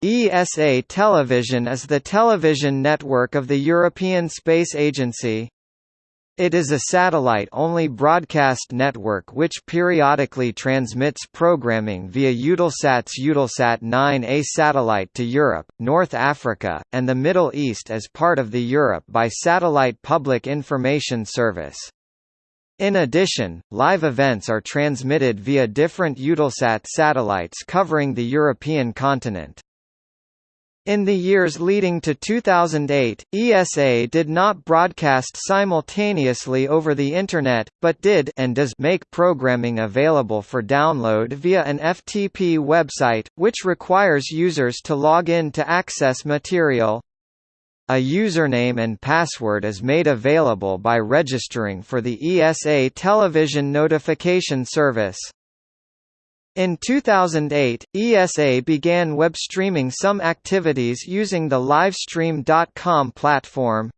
ESA Television is the television network of the European Space Agency. It is a satellite-only broadcast network which periodically transmits programming via Eutelsat's Eutelsat 9A satellite to Europe, North Africa, and the Middle East as part of the Europe by Satellite Public Information Service. In addition, live events are transmitted via different Eutelsat satellites covering the European continent. In the years leading to 2008, ESA did not broadcast simultaneously over the Internet, but did and does make programming available for download via an FTP website, which requires users to log in to access material. A username and password is made available by registering for the ESA television notification service. In 2008, ESA began web streaming some activities using the Livestream.com platform.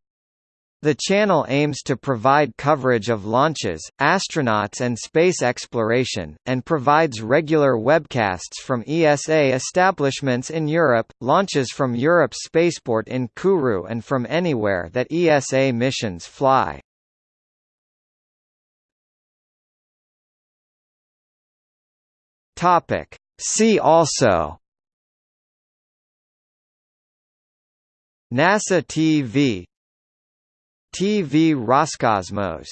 The channel aims to provide coverage of launches, astronauts and space exploration, and provides regular webcasts from ESA establishments in Europe, launches from Europe's Spaceport in Kourou and from anywhere that ESA missions fly. Topic. See also NASA TV TV Roscosmos